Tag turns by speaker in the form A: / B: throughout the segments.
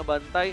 A: ngebantai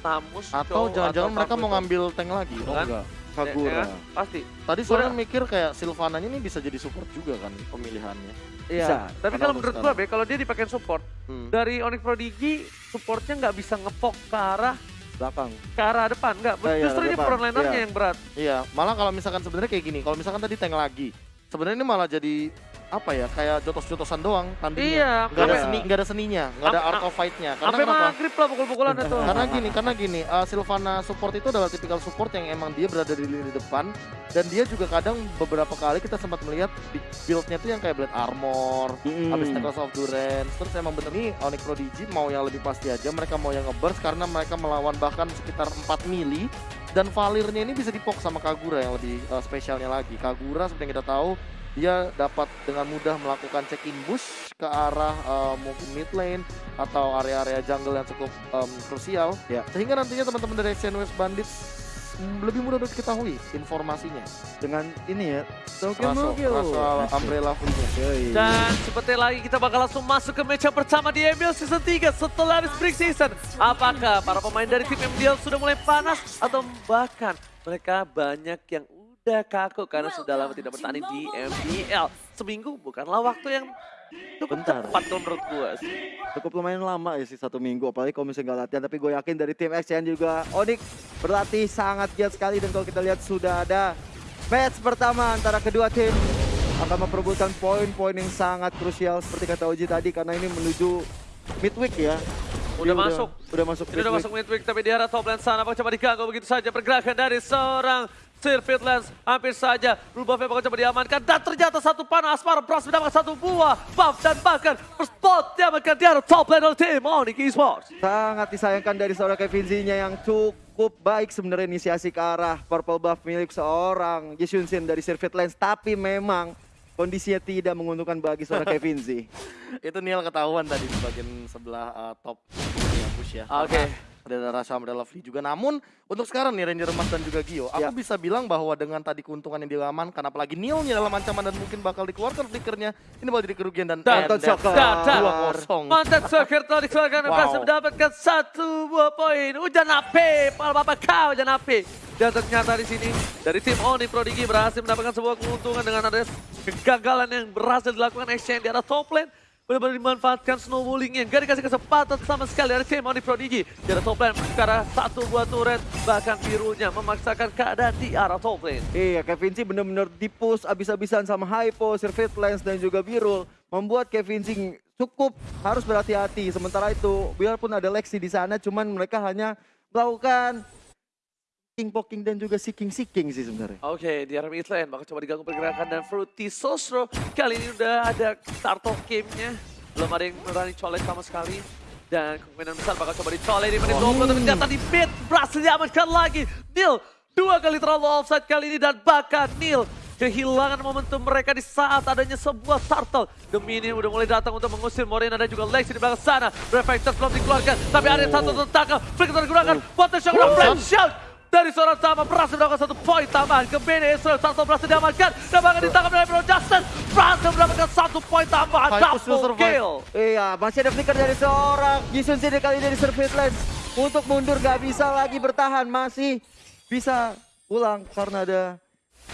A: Namus,
B: Atau jangan-jangan mereka
A: Farm
B: mau ngambil tank lagi.
C: Oh
A: Kan?
C: enggak.
A: Ya,
C: Kagura.
A: ya kan? Pasti.
B: Tadi
A: Gua
B: soalnya mikir kayak Sylvananya ini bisa jadi support juga kan pemilihannya.
A: Iya.
C: Bisa.
A: Tapi kalau menurut gua,
B: sekarang.
A: Be, kalau dia dipakai support,
B: Hmm.
A: dari Onyx Prodigy supportnya nggak bisa ngepok ke arah
C: Belakang.
A: ke arah depan, nggak.
C: Ah, iya,
A: Justru ini
C: depan.
A: frontlinernya
C: Iya.
A: yang berat.
B: Iya, malah kalau misalkan sebenarnya kayak gini, kalau misalkan tadi tank lagi, sebenarnya ini malah jadi apa ya, kayak jotos-jotosan doang tandingnya.
A: Iya,
B: Nggak ada
C: sampai-
B: seni, nggak ada seninya, nggak ada art of fight-nya. Karena
A: Sampai maghrib lah pukul-pukulan itu.
B: Karena gini, karena gini, uh, Sylvana support itu adalah tipikal support yang emang dia berada di lini depan dan dia juga kadang beberapa kali kita sempat melihat di build-nya tuh yang kayak blade armor,
C: Mm-mm.
B: habis Necklace of Durance, terus emang bener nih Onyx Prodigy mau yang lebih pasti aja, mereka mau yang ngeburst karena mereka melawan bahkan sekitar 4 mili dan Valirnya ini bisa dipok sama Kagura yang lebih uh, spesialnya lagi. Kagura seperti yang kita tahu dia dapat dengan mudah melakukan check-in bush ke arah uh, mungkin mid lane atau area-area jungle yang cukup um, krusial
C: Ya.
B: sehingga nantinya teman-teman dari Action West Bandits mm, lebih mudah untuk diketahui informasinya
C: Dengan ini ya. Tokyo.
B: Raso Umbrella
C: Yoi.
A: Dan seperti lagi kita bakal langsung masuk ke match yang pertama di MBL Season 3 setelah habis break season. Apakah para pemain dari tim MBL sudah mulai panas atau bahkan mereka banyak yang udah kaku karena sudah lama tidak bertanding di MBL. Seminggu bukanlah waktu yang cukup
C: Bentar.
A: tepat kalau menurut gua sih.
C: Cukup lumayan lama ya sih satu minggu. Apalagi kalau misalnya nggak latihan tapi gue yakin dari tim XCN juga. Onyx berlatih sangat giat sekali. Dan kalau kita lihat sudah ada match pertama antara kedua tim akan memperebutkan poin-poin yang sangat krusial seperti kata Oji tadi karena ini menuju midweek ya.
A: Udah
C: Dia
A: masuk.
C: udah masuk
A: Ini udah masuk midweek tapi di arah top lane sana. Coba diganggu begitu saja pergerakan dari seorang Sirfit Lens hampir saja buff bakal coba diamankan dan ternyata satu panah Asmara berhasil mendapatkan satu buah buff dan bahkan spot diamankan di arah top lane oleh tim Onyx Esports.
C: sangat disayangkan dari seorang Kevin Z-nya yang cukup baik sebenarnya inisiasi ke arah purple buff milik seorang Jisun Sin dari Sirfit Lens tapi memang kondisinya tidak menguntungkan bagi seorang Kevin Z.
B: itu Niel ketahuan tadi di bagian sebelah uh, top push ya.
A: Oke.
B: Karena Ada rasa Umbrella Free juga. Namun untuk sekarang nih Ranger Mas dan juga Gio, aku
C: Ya.
B: bisa bilang bahwa dengan tadi keuntungan yang diamankan, apalagi Neilnya dalam ancaman dan mungkin bakal dikeluarkan flickernya, ini bakal jadi kerugian dan
A: dan-
B: dua kosong.
A: Mantan Soccer telah dikeluarkan dan berhasil mendapatkan satu buah poin. Hujan api, pal bapak kau hujan api. Dan ternyata di sini dari tim Oni Prodigy berhasil mendapatkan sebuah keuntungan dengan ada kegagalan yang berhasil dilakukan exchange di arah top lane. Benar-benar dimanfaatkan snowballingnya. Gak dikasih kesempatan sama sekali dari tim Oni Prodigy. Di arah top lane ke arah satu buah turret. Bahkan birunya memaksakan keadaan di arah top lane.
C: Iya, Kevin Z benar-benar dipush abis-abisan sama Hypo, Sirfit Lens dan juga Birul. Membuat Kevin Z cukup harus berhati-hati. Sementara itu, biarpun ada Lexi di sana, cuman mereka hanya melakukan poking dan juga seeking seeking sih sebenarnya.
A: Oke, di arah mid lane bakal coba diganggu pergerakan dan Fruity Sosro kali ini udah ada start of game-nya. Belum ada yang berani colek sama sekali. Dan kemungkinan besar bakal coba dicolek di menit 20 tapi ternyata di mid berhasil diamankan lagi. Neil dua kali terlalu offside kali ini dan bahkan Neil kehilangan momentum mereka di saat adanya sebuah turtle. Demi ini udah mulai datang untuk mengusir Morena dan juga Lexi di belakang sana. Reflectors belum dikeluarkan, tapi ada satu tertangkap. Flicker digunakan, potensial oh. flame shot dari seorang Tama berhasil mendapatkan satu poin tambahan ke BD Israel berhasil diamankan. Dan bahkan ditangkap dari Bro Justin. Berhasil mendapatkan satu poin tambahan. Double kill.
C: Iya, masih ada flicker dari seorang. Jisun Z kali ini dari Sirfit Lens. Untuk mundur gak bisa lagi bertahan, masih bisa pulang karena ada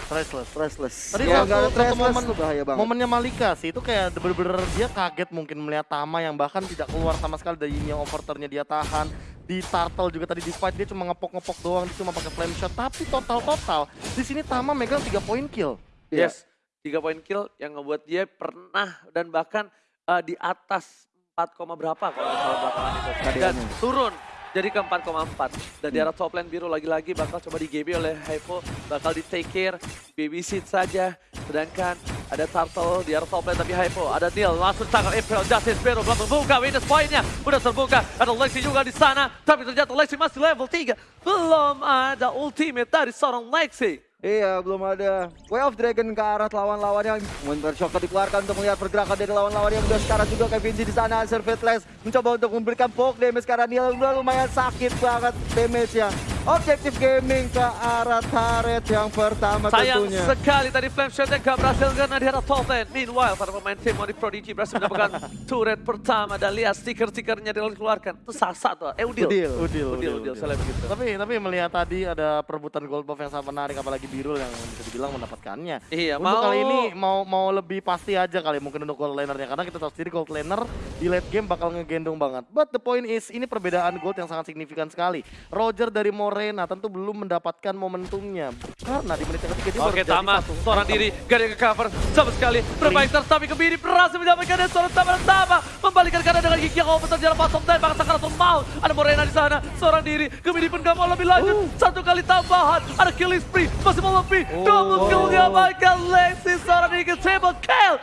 B: Restless.
C: restless.
B: Tadi
C: ya,
B: satu-
C: restless
B: momen-
C: tuh bahaya banget.
B: Momennya Malika sih itu kayak bener-bener dia kaget mungkin melihat Tama yang bahkan tidak keluar sama sekali dari yang overturnya dia tahan. Di Turtle juga tadi di fight dia cuma ngepok-ngepok doang, dia cuma pakai flame shot. Tapi total-total di sini Tama megang 3 poin kill.
C: Iya.
A: yes tiga poin kill yang ngebuat dia pernah dan bahkan eh, di atas 4, berapa kalau salah belakangan itu dan turun jadi ke 4,4 dan di arah top lane biru lagi-lagi bakal coba di GB oleh Hypo bakal di take care babysit saja. Sedangkan ada Turtle di arah top lane tapi Hypo ada Neil langsung tangkap April Justice Biru belum membuka witness poinnya udah terbuka. Ada Lexi juga di sana tapi ternyata Lexi masih level 3 belum ada ultimate dari seorang Lexi
C: Iya, belum ada Way of Dragon ke arah lawan-lawannya. Winter Shocker dikeluarkan untuk melihat pergerakan dari lawan-lawan yang udah sekarang juga Kevin di sana. Servetless mencoba untuk memberikan poke damage karena dia lumayan sakit banget damage-nya. Objektif gaming ke arah turret yang pertama
A: Sayang
C: tentunya.
A: sekali tadi flame shotnya gak berhasil karena di arah top lane. Meanwhile, para pemain tim Onyx Prodigy berhasil mendapatkan turret pertama dan lihat stiker-stikernya dikeluarkan. Itu sasa tuh. Eh, Udil.
C: Udil.
B: Udil,
A: Udil, Udil, saya lihat begitu.
B: Tapi tapi melihat tadi ada perebutan gold buff yang sangat menarik apalagi Birul yang bisa dibilang mendapatkannya.
A: Iya,
B: Untuk
A: mau
B: kali ini mau mau lebih pasti aja kali mungkin untuk gold lanernya karena kita tahu sendiri gold laner di late game bakal ngegendong banget. But the point is ini perbedaan gold yang sangat signifikan sekali. Roger dari Morena tentu belum mendapatkan momentumnya karena di menit yang ketiga dia
A: Oke, Tama, seorang diri, gak ada cover sama sekali. Bermain tapi kebiri berhasil mendapatkan dan seorang Tama Tama membalikan keadaan dengan gigi yang open terjadi bottom dan bahkan Sakaratul Maut. Ada Morena di sana, seorang diri, kebiri pun gak mau lebih lanjut. Satu kali tambahan, ada killing spree, masih mau lebih. Double kill diamankan Lexi, seorang diri ke triple kill.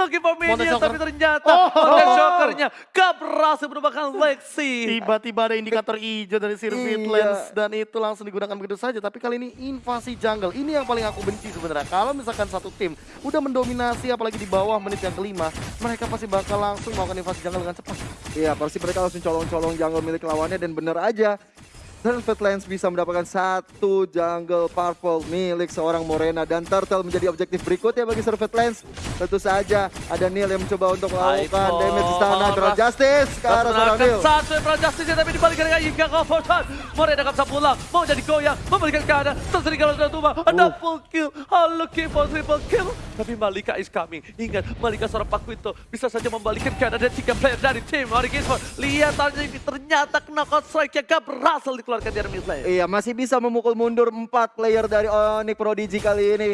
A: Looking for minion, tapi ternyata
B: Oh.
A: Monte Shocker-nya gak berhasil menemukan Lexi.
B: Tiba-tiba ada indikator hijau dari Sirvit
C: Iya.
B: Lens dan itu langsung digunakan begitu saja. Tapi kali ini invasi jungle. Ini yang paling aku benci sebenarnya. Kalau misalkan satu tim udah mendominasi apalagi di bawah menit yang kelima, mereka pasti bakal langsung melakukan invasi jungle dengan cepat.
C: Iya, pasti mereka langsung colong-colong jungle milik lawannya dan bener aja. Turret Lens bisa mendapatkan satu jungle purple milik seorang Morena dan Turtle menjadi objektif berikutnya bagi Lens. Tentu saja ada Neil yang mencoba untuk melakukan damage di sana. Emerald Justice ke arah seorang Neil.
A: satu Emerald Justice tapi dibalikan dengan Yingka Kofortan. Morena bisa pulang, mau jadi goyang, membalikan keadaan. Tersering kalau sudah tumba, ada full kill. Oh, looking for triple kill. Tapi Malika is coming. Ingat, Malika seorang Pakuito bisa saja membalikan keadaan dan tiga player dari tim Onyx Esports. Lihat ternyata knockout strike yang gak berhasil dikeluarkan dari mid lane.
C: Iya, masih bisa memukul mundur empat player dari Onyx Prodigy kali ini.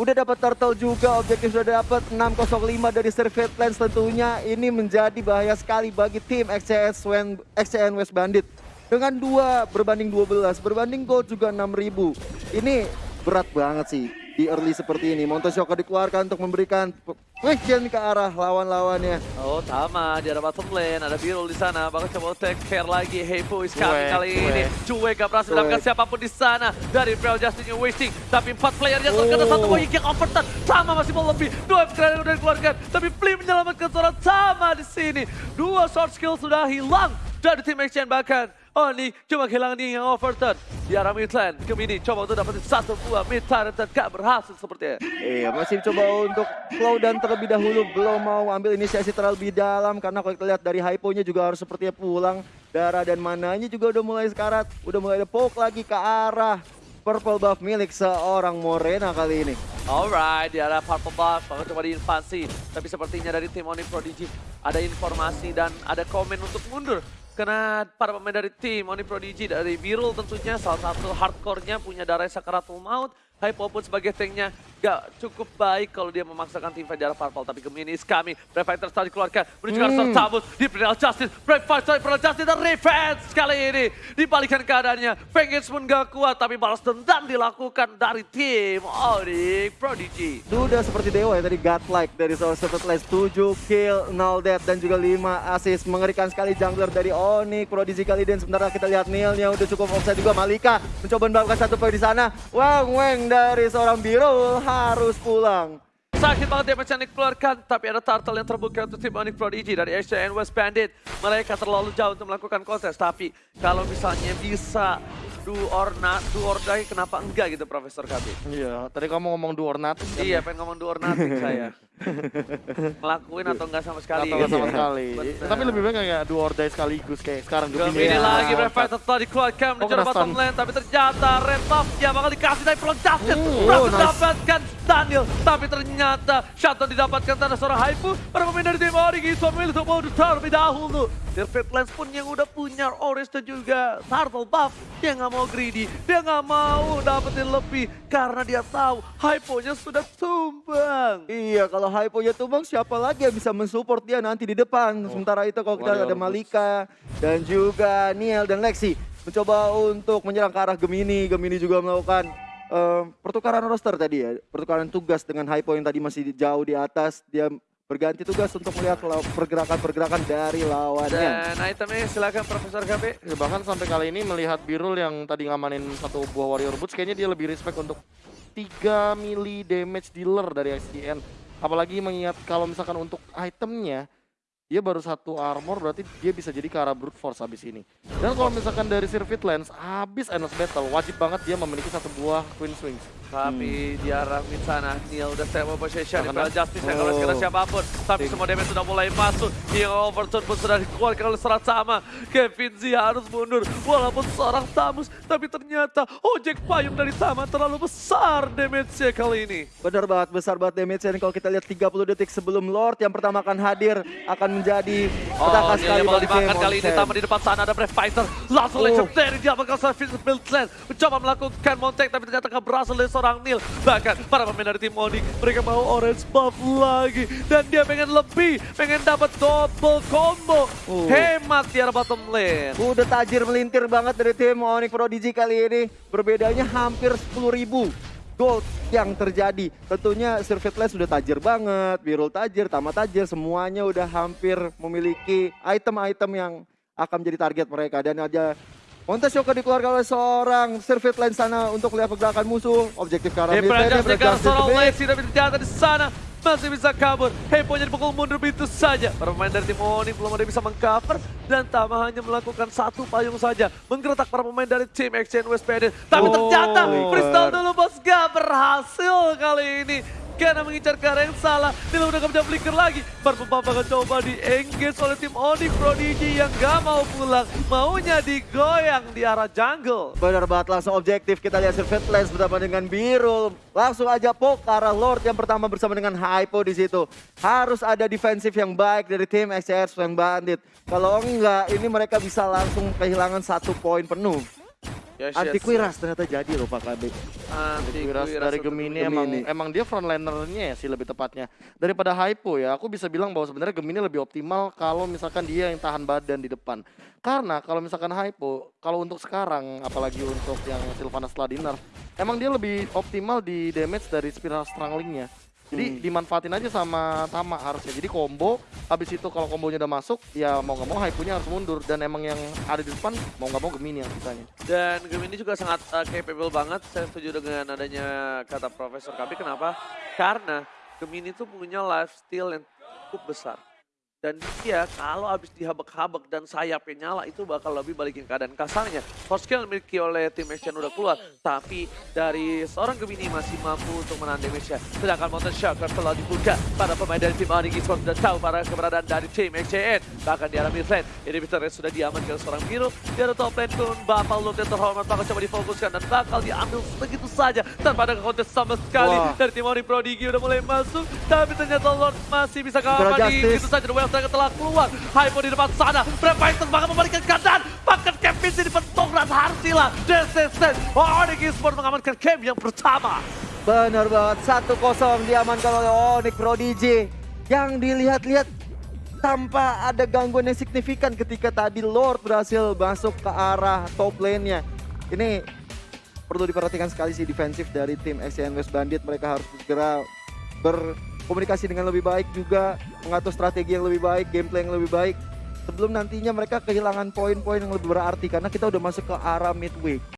C: Udah dapat turtle juga, objektif sudah dapat 605 dari Servet Lens tentunya. Ini menjadi bahaya sekali bagi tim XCS Wen- XCN West Bandit. Dengan dua berbanding 12, berbanding gold juga 6000. Ini berat banget sih di early seperti ini. Monte Shocker dikeluarkan untuk memberikan question ke arah lawan-lawannya.
A: Oh, Tama, di ada bottom lane, ada Birul di sana, bakal coba take care lagi. Heipo is coming
B: Cuek,
A: kali ini. Cuek gak berhasil mendapatkan siapa pun di sana. Dari Imperial Justin yang wasting, tapi empat playernya terkena
C: Oh.
A: satu poin yang overturn. Tama masih mau lebih, dua yang udah dikeluarkan. Tapi Flea menyelamatkan seorang Tama di sini. Dua short skill sudah hilang dari tim Exchange bahkan. Oh ini cuma kehilangan dia yang overturn. Di arah mid lane, Gemini coba untuk dapetin satu buah mid turret dan gak berhasil sepertinya.
C: Iya, masih coba untuk slow dan terlebih dahulu belum mau ambil inisiasi terlebih dalam karena kalau kita lihat dari hyponya juga harus sepertinya pulang. Darah dan mananya juga udah mulai sekarat, udah mulai ada poke lagi ke arah purple buff milik seorang Morena kali ini.
A: Alright, di arah Purple Buff, bakal coba diinvasi. Tapi sepertinya dari tim Onyx Prodigy ada informasi dan ada komen untuk mundur. Karena para pemain dari tim Onyx Prodigy dari Birul tentunya salah satu hardcore-nya punya darah Sakaratul Maut. Hypo pun sebagai tanknya gak cukup baik kalau dia memaksakan tim fight di arah Purple. Tapi coming. Brave Fighter tadi dikeluarkan. Menuju ke arah
C: Hmm.
A: Tabut di Imperial Justice. Brave Fighter, Imperial Justice dan Revenge kali ini. Dibalikan keadaannya. Vengeance pun gak kuat tapi balas dendam dilakukan dari tim Onyx Prodigy.
C: Itu udah seperti dewa ya tadi godlike dari seorang Serpent Lens 7 kill, 0 death dan juga 5 assist. Mengerikan sekali jungler dari Onyx Prodigy kali dan sementara kita lihat Neilnya udah cukup offside juga Malika mencoba mendapatkan satu poin di sana. Wang Weng dari seorang Birul harus pulang.
A: Sakit banget damage yang dikeluarkan, tapi ada turtle yang terbuka untuk tim Onyx Prodigy dari SCN West Bandit. Mereka terlalu jauh untuk melakukan kontes, tapi kalau misalnya bisa do or not, do or die, kenapa enggak gitu Profesor KB?
B: Iya, tadi kamu ngomong do or nothing kan?
A: Iya, pengen ngomong do or nothing saya. Ngelakuin atau enggak sama sekali.
B: Atau sama
A: gitu.
B: sekali.
A: Bener.
B: Tapi lebih baik kayak do or die sekaligus kayak sekarang
A: Gemini
B: Gemini.
A: lagi,
B: Ya.
A: Brave Fighter telah dikeluarkan menuju
B: kena
A: bottom lane, tapi ternyata Red Buff yang bakal dikasih dari Pelon Justin.
B: Hmm,
A: Berhasil
C: oh, nice.
A: mendapatkan Daniel, tapi ternyata shutdown didapatkan tanah seorang Haifu. Para pemain dari tim Ori Giswa memilih untuk mau terlebih dahulu. Perfect Lens pun yang udah punya Oris dan juga Turtle Buff, dia nggak mau greedy, dia nggak mau dapetin lebih karena dia tahu Hypo-nya sudah tumbang.
C: Iya, kalau hyponya tumbang siapa lagi yang bisa mensupport dia nanti di depan. Sementara itu kalau kita
B: Warrior
C: ada. Malika dan juga Niel dan Lexi mencoba untuk menyerang ke arah Gemini. Gemini juga melakukan eh, pertukaran roster tadi ya, pertukaran tugas dengan hypo yang tadi masih jauh di atas. Dia berganti tugas untuk melihat pergerakan-pergerakan dari lawannya.
A: Dan itemnya silakan Profesor KB.
B: Ya, bahkan sampai kali ini melihat Birul yang tadi ngamanin satu buah Warrior Boots kayaknya dia lebih respect untuk 3 mili damage dealer dari SDN. Apalagi mengingat kalau misalkan untuk itemnya dia baru satu armor berarti dia bisa jadi ke arah brute force habis ini. Dan kalau misalkan dari Sirvit Lens habis Endless Battle wajib banget dia memiliki satu buah Queen Swings.
A: Tapi di arah mid sana, Neil udah stable possession di
B: Karena-
A: Bella Justice yang kalau sekarang
C: Oh.
A: siapa pun. Tapi
C: Ting.
A: semua damage sudah mulai masuk. Yang Overton pun sudah dikeluarkan oleh serat sama. Kevin Z harus mundur. Walaupun seorang Tamus, tapi ternyata ojek payung dari Tama terlalu besar damage-nya kali ini.
C: Benar banget, besar banget damage dan kalau kita lihat 30 detik sebelum Lord yang pertama akan hadir akan menjadi
A: Oh,
C: petaka
A: Neil
C: sekali bagi
A: dimakan kali ini. Tama di depan sana ada Brave Fighter. Langsung
C: Oh.
A: legendary dia bakal build land. Mencoba melakukan montek tapi ternyata gak berhasil seorang Neil. Bahkan para pemain dari tim Onyx mereka mau orange buff lagi. Dan dia pengen lebih, pengen dapat double combo.
C: Oh.
A: Hemat di arah bottom lane.
C: Udah tajir melintir banget dari tim Onyx Prodigy kali ini. Berbedanya hampir 10.000 gold yang terjadi. Tentunya Sirvitless sudah tajir banget, Birul tajir, Tama tajir, semuanya udah hampir memiliki item-item yang akan menjadi target mereka. Dan aja Montes Shoka dikeluarkan oleh seorang Sirvitless sana untuk lihat pergerakan musuh. Objektif ke arah mid lane, di
A: seorang. Lexi tapi ternyata di sana masih bisa kabur. Heponya dipukul mundur begitu saja. Para pemain dari tim Onyx belum ada yang bisa mengcover dan Tama hanya melakukan satu payung saja. Menggeretak para pemain dari tim Exchange West Bandit. Tapi
C: Oh,
A: ternyata freestyle dulu bos gak berhasil kali ini. Karena mengincar ke arah yang salah. Dia udah gak bisa flicker lagi. Parpempa bakal coba di engage oleh tim Onyx Prodigy yang gak mau pulang. Maunya digoyang di arah jungle.
C: Benar banget langsung objektif kita lihat Sirvitless bersama dengan Birul. Langsung aja poke ke arah Lord yang pertama bersama dengan Hypo di situ. Harus ada defensif yang baik dari tim XCR yang Bandit. Kalau enggak ini mereka bisa langsung kehilangan satu poin penuh.
A: Yes,
C: Anti
A: yes.
C: Quiras ternyata jadi loh Pak KB.
A: Anti Quiras
B: dari Gemini,
C: Gemini.
B: emang emang dia frontlinernya ya sih lebih tepatnya daripada Hypo ya aku bisa bilang bahwa sebenarnya Gemini lebih optimal kalau misalkan dia yang tahan badan di depan karena kalau misalkan Hypo kalau untuk sekarang apalagi untuk yang Sylvanas setelah di nerf emang dia lebih optimal di damage dari spiral stranglingnya jadi
C: Hmm.
B: dimanfaatin aja sama Tama harusnya jadi combo habis itu kalau kombonya udah masuk ya mau nggak mau Hypo-nya harus mundur dan emang yang ada di depan mau nggak mau Gemini yang sisanya
A: Dan Gemini juga sangat uh, capable banget. Saya setuju dengan adanya kata Profesor Kabi. Kenapa? Karena Gemini itu punya lifestyle yang cukup besar. Dan dia kalau habis dihabek-habek dan sayapnya nyala itu bakal lebih balikin keadaan kasarnya. Force yang dimiliki oleh tim Action udah keluar. Tapi dari seorang Gemini masih mampu untuk menahan damage-nya. Sedangkan Mountain Shocker telah dibuka. Para pemain dari tim Onyx Esports sudah tahu para keberadaan dari tim XCN. Bahkan di arah mid lane, inhibitor sudah diamankan seorang Miro. Di arah top lane pun Bapak Luke yang terhormat bakal coba difokuskan dan bakal diambil begitu saja. Tanpa ada kontes sama sekali.
C: Wah.
A: Dari tim Onyx Prodigy udah mulai masuk. Tapi ternyata Lord masih bisa
C: Justice.
A: gitu saja. Striker telah keluar. Hypo di depan sana. Fighter bakal membalikan keadaan. Bahkan Kevin di depan Tongrat Harsila. Desesen. Onyx Esports mengamankan game yang pertama.
C: Benar banget 1-0 diamankan oleh Onyx Prodigy. Yang dilihat-lihat tanpa ada gangguan yang signifikan ketika tadi Lord berhasil masuk ke arah top lane-nya. Ini perlu diperhatikan sekali sih defensif dari tim SCN West Bandit. Mereka harus segera berkomunikasi dengan lebih baik juga, mengatur strategi yang lebih baik, gameplay yang lebih baik. Sebelum nantinya mereka kehilangan poin-poin yang lebih berarti karena kita udah masuk ke arah midweek.